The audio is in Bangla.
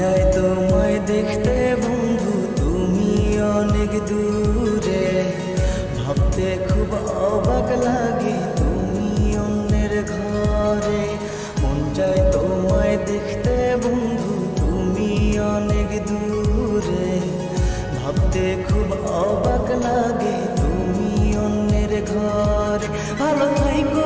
যাই তোমায় দেখতে বন্ধু, তুমি অনেক দূরে। ভাবতে খুব অবাক লাগে তুমি অন্যের ঘরে। মন যায় তোমায় দেখতে বন্ধু, তুমি অনেক দূরে। ভাবতে খুব অবাক লাগে তুমি অন্যের ঘরে। ভালো থাইকো